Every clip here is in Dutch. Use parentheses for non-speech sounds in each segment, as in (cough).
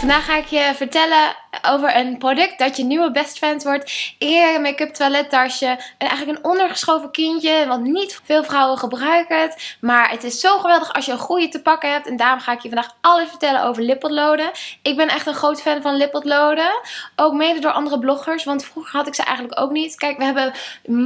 Vandaag ga ik je vertellen over een product dat je nieuwe best friend wordt. Een make-up toilettasje. En eigenlijk een ondergeschoven kindje. Want niet veel vrouwen gebruiken het. Maar het is zo geweldig als je een goede te pakken hebt. En daarom ga ik je vandaag alles vertellen over lippotloden. Ik ben echt een groot fan van lippotloden. Ook mede door andere bloggers. Want vroeger had ik ze eigenlijk ook niet. Kijk, we hebben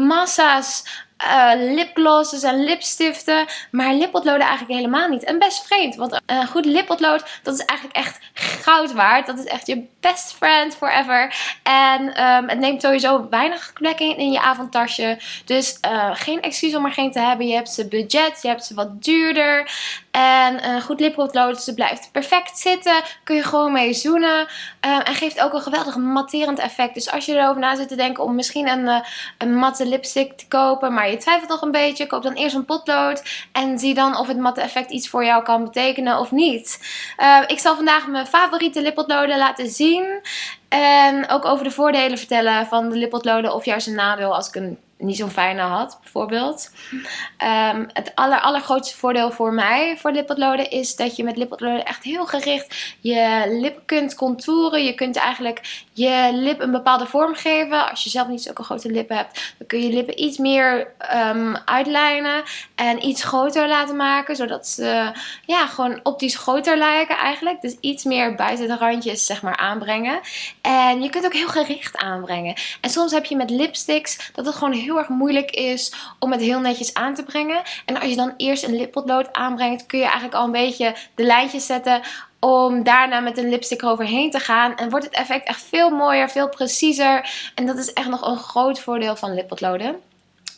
massa's uh, lipglosses en lipstiften. Maar lippotloden eigenlijk helemaal niet. En best vreemd. Want een goed lippotlood, dat is eigenlijk echt goud waard. Dat is echt je best friend forever. En um, het neemt sowieso weinig plek in, in je avondtasje. Dus uh, geen excuus om er geen te hebben. Je hebt ze budget, je hebt ze wat duurder. En een goed lippotlood, ze blijft perfect zitten. Kun je gewoon mee zoenen. Um, en geeft ook een geweldig matterend effect. Dus als je erover na zit te denken om misschien een, uh, een matte lipstick te kopen. Maar je twijfelt nog een beetje. Koop dan eerst een potlood. En zie dan of het matte effect iets voor jou kan betekenen of niet. Uh, ik zal vandaag mijn favoriete lippotloden laten zien. En ook over de voordelen vertellen van de lippotloden of juist een nadeel als ik een niet zo'n fijne had, bijvoorbeeld. Um, het aller, allergrootste voordeel voor mij voor lippotloden is dat je met lippotloden echt heel gericht je lip kunt contouren. Je kunt eigenlijk je lip een bepaalde vorm geven. Als je zelf niet zulke grote lippen hebt, dan kun je je lippen iets meer um, uitlijnen en iets groter laten maken. Zodat ze ja, gewoon optisch groter lijken eigenlijk. Dus iets meer buiten de randjes zeg maar aanbrengen. En je kunt ook heel gericht aanbrengen. En soms heb je met lipsticks dat het gewoon heel heel erg moeilijk is om het heel netjes aan te brengen. En als je dan eerst een lippotlood aanbrengt, kun je eigenlijk al een beetje de lijntjes zetten om daarna met een lipstick eroverheen te gaan. En wordt het effect echt veel mooier, veel preciezer. En dat is echt nog een groot voordeel van lippotloden.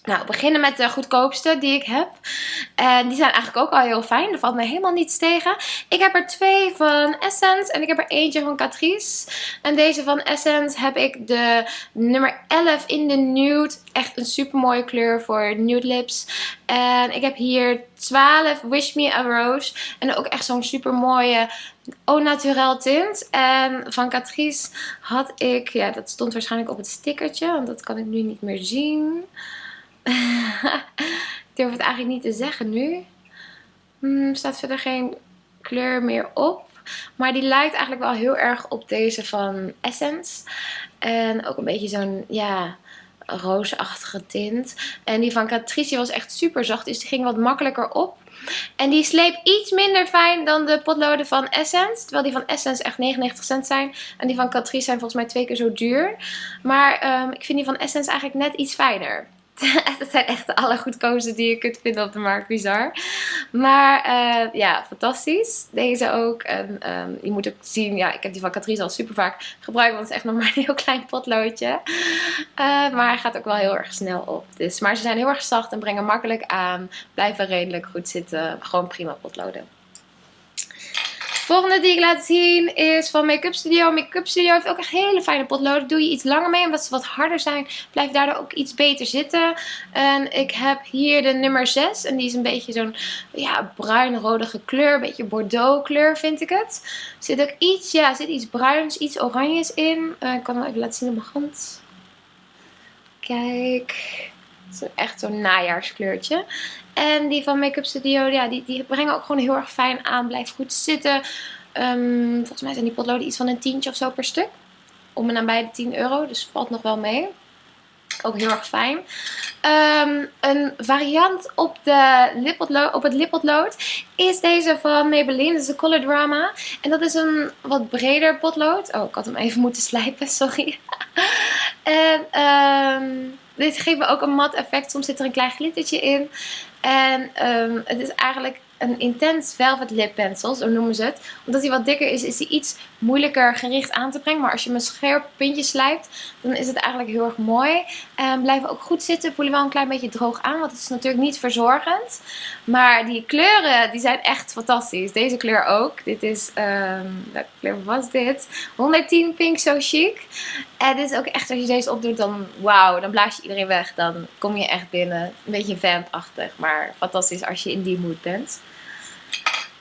Nou, we beginnen met de goedkoopste die ik heb. En die zijn eigenlijk ook al heel fijn. Er valt me helemaal niets tegen. Ik heb er twee van Essence en ik heb er eentje van Catrice. En deze van Essence heb ik de nummer 11 in de nude. Echt een super mooie kleur voor nude lips. En ik heb hier 12 Wish Me a Rose. En ook echt zo'n super mooie au naturel tint. En van Catrice had ik, ja dat stond waarschijnlijk op het stickertje. Want dat kan ik nu niet meer zien. (laughs) ik durf het eigenlijk niet te zeggen nu. Hmm, staat verder geen kleur meer op. Maar die lijkt eigenlijk wel heel erg op deze van Essence. En ook een beetje zo'n, ja, roosachtige tint. En die van Catrice was echt super zacht. Dus die ging wat makkelijker op. En die sleep iets minder fijn dan de potloden van Essence. Terwijl die van Essence echt 99 cent zijn. En die van Catrice zijn volgens mij twee keer zo duur. Maar um, ik vind die van Essence eigenlijk net iets fijner. (laughs) Het zijn echt de allergoedkoopste die je kunt vinden op de markt. Bizar. Maar uh, ja, fantastisch. Deze ook. En um, je moet ook zien, ja, ik heb die van Catrice al super vaak gebruikt. Want het is echt nog maar een heel klein potloodje. Uh, maar hij gaat ook wel heel erg snel op. Dus, maar ze zijn heel erg zacht en brengen makkelijk aan. Blijven redelijk goed zitten. Gewoon prima potloden. Volgende die ik laat zien is van Make-up Studio. Make-up Studio heeft ook echt hele fijne potloden. Doe je iets langer mee, omdat ze wat harder zijn, blijft daardoor ook iets beter zitten. En ik heb hier de nummer 6. En die is een beetje zo'n ja, bruin-rodige kleur. Een beetje Bordeaux kleur vind ik het. Zit ook iets, ja, zit iets bruins, iets oranjes in. Uh, ik kan het even laten zien op mijn hand. Kijk. Echt zo'n najaarskleurtje. En die van Make-up Studio, ja, die, die brengen ook gewoon heel erg fijn aan. Blijft goed zitten. Um, volgens mij zijn die potloden iets van een tientje of zo per stuk. Om en nabij de 10 euro. Dus valt nog wel mee. Ook heel erg fijn. Um, een variant op, de op het lippotlood is deze van Maybelline. Dat is de Color Drama. En dat is een wat breder potlood. Oh, ik had hem even moeten slijpen, (laughs) sorry. en um, dit me ook een mat effect. Soms zit er een klein glittertje in. En um, het is eigenlijk een intens velvet lip pencil, zo noemen ze het. Omdat hij wat dikker is, is hij iets moeilijker gericht aan te brengen. Maar als je hem een scherp puntje slijpt, dan is het eigenlijk heel erg mooi. En blijven ook goed zitten, voelen wel een klein beetje droog aan, want het is natuurlijk niet verzorgend. Maar die kleuren, die zijn echt fantastisch. Deze kleur ook. Dit is, um, welke kleur was dit? 110 Pink So Chic. En dit is ook echt, als je deze opdoet, dan wauw, dan blaas je iedereen weg. Dan kom je echt binnen. Een beetje vampachtig, maar fantastisch als je in die mood bent.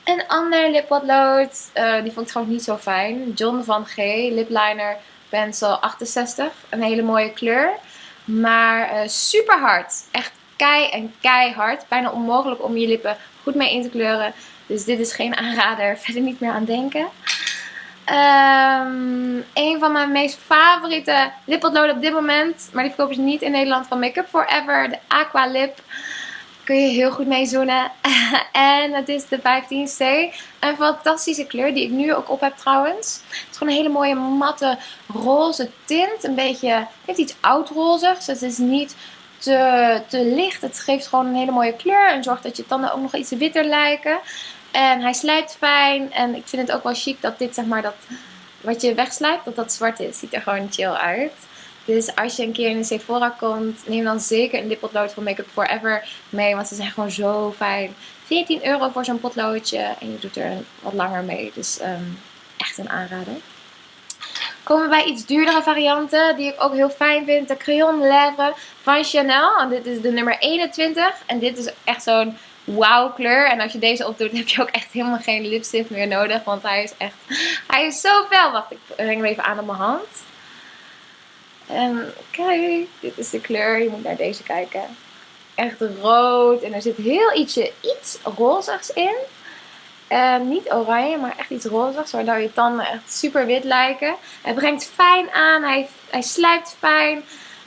Een ander lippotlood, uh, die vond ik trouwens niet zo fijn. John van G, lipliner pencil 68. Een hele mooie kleur. Maar uh, super hard. Echt kei en keihard. Bijna onmogelijk om je lippen goed mee in te kleuren. Dus dit is geen aanrader. (laughs) Verder niet meer aan denken. Um, een van mijn meest favoriete lippotloden op dit moment. Maar die verkopen ze niet in Nederland van Make Up Forever. De Aqua Lip. Kun je heel goed mee zoenen. (laughs) en het is de 15C. Een fantastische kleur die ik nu ook op heb trouwens. Het is gewoon een hele mooie matte roze tint. Een beetje, het heeft iets oudrozigs. Het is niet te, te licht. Het geeft gewoon een hele mooie kleur. En zorgt dat je tanden ook nog iets witter lijken. En hij slijpt fijn. En ik vind het ook wel chic dat dit, zeg maar, dat wat je wegslijpt, dat dat zwart is. Ziet er gewoon chill uit. Dus als je een keer in de Sephora komt, neem dan zeker een lippotlood van Make Up Forever mee. Want ze zijn gewoon zo fijn. 14 euro voor zo'n potloodje. En je doet er wat langer mee. Dus um, echt een aanrader. Komen bij iets duurdere varianten die ik ook heel fijn vind. De Crayon Lèvre van Chanel. En dit is de nummer 21. En dit is echt zo'n wauw kleur. En als je deze opdoet heb je ook echt helemaal geen lipstift meer nodig. Want hij is echt, hij is zo fel. Wacht, ik breng hem even aan op mijn hand. En kijk, dit is de kleur. Je moet naar deze kijken. Echt rood. En er zit heel ietsje, iets rozigs in. Uh, niet oranje, maar echt iets rozigs. Waardoor je tanden echt super wit lijken. Hij brengt fijn aan. Hij, hij slijpt fijn.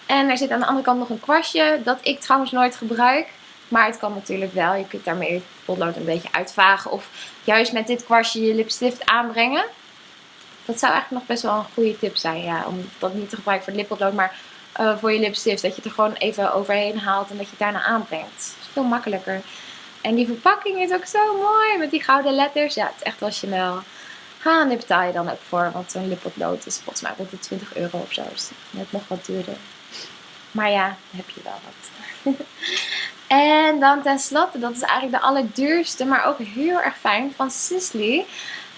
En er zit aan de andere kant nog een kwastje. Dat ik trouwens nooit gebruik. Maar het kan natuurlijk wel. Je kunt daarmee het potlood een beetje uitvagen. Of juist met dit kwastje je lipstift aanbrengen. Dat zou eigenlijk nog best wel een goede tip zijn. Ja, om dat niet te gebruiken voor het lippotlood. Maar uh, voor je lipstift. Dat je het er gewoon even overheen haalt. En dat je het daarna aanbrengt. Dat is veel makkelijker. En die verpakking is ook zo mooi. Met die gouden letters. Ja, het is echt wel Chanel. Ha, en daar betaal je dan ook voor. Want zo'n lippotlood is volgens mij rond de 20 euro of zo. Dus net nog wat duurder. Maar ja, heb je wel wat. (laughs) En dan tenslotte, dat is eigenlijk de allerduurste, maar ook heel erg fijn, van Sisley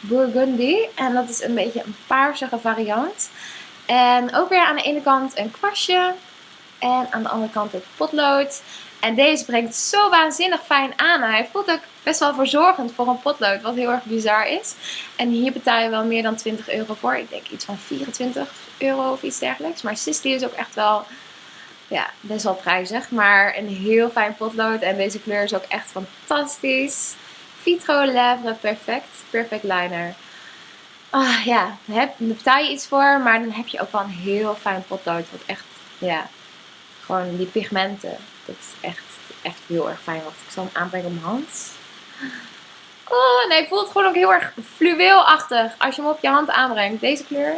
Burgundy. En dat is een beetje een paarsige variant. En ook weer aan de ene kant een kwastje. En aan de andere kant het potlood. En deze brengt zo waanzinnig fijn aan. Hij voelt ook best wel verzorgend voor een potlood. Wat heel erg bizar is. En hier betaal je wel meer dan 20 euro voor. Ik denk iets van 24 euro of iets dergelijks. Maar Sisley is ook echt wel ja, best wel prijzig. Maar een heel fijn potlood. En deze kleur is ook echt fantastisch. Vitro Lèvre Perfect. Perfect Liner. Ah ja, daar betaal je iets voor. Maar dan heb je ook wel een heel fijn potlood. Wat echt, ja, gewoon die pigmenten. Dat is echt, echt heel erg fijn. Wacht, ik zal hem aanbrengen op mijn hand. Oh, nee, voelt gewoon ook heel erg fluweelachtig als je hem op je hand aanbrengt. Deze kleur.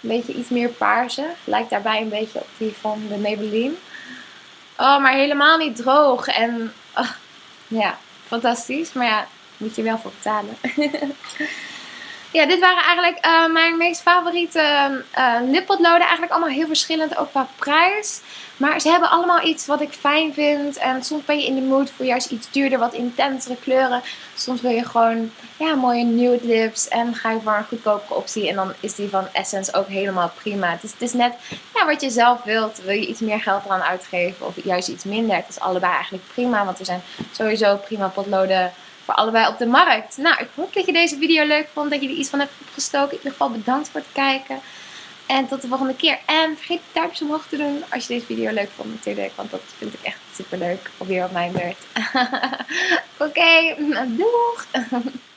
Een beetje iets meer paarse. Lijkt daarbij een beetje op die van de Maybelline. Oh, maar helemaal niet droog. En oh, ja, fantastisch. Maar ja, moet je wel voor betalen. (laughs) ja, dit waren eigenlijk uh, mijn meest favoriete uh, lippotloden. Eigenlijk allemaal heel verschillend, ook qua prijs. Maar ze hebben allemaal iets wat ik fijn vind. En soms ben je in de mood voor juist iets duurder, wat intensere kleuren. Soms wil je gewoon ja, mooie nude lips. En ga je voor een goedkopere optie. En dan is die van Essence ook helemaal prima. Het is, het is net ja, wat je zelf wilt. Wil je iets meer geld eraan uitgeven of juist iets minder. Het is allebei eigenlijk prima. Want er zijn sowieso prima potloden allebei op de markt. Nou, ik hoop dat je deze video leuk vond. Dat je er iets van hebt opgestoken. In ieder geval bedankt voor het kijken. En tot de volgende keer. En vergeet de duimpjes omhoog te doen als je deze video leuk vond natuurlijk. Want dat vind ik echt super leuk. Alweer op mijn beurt. (laughs) Oké, okay, doeg! (laughs)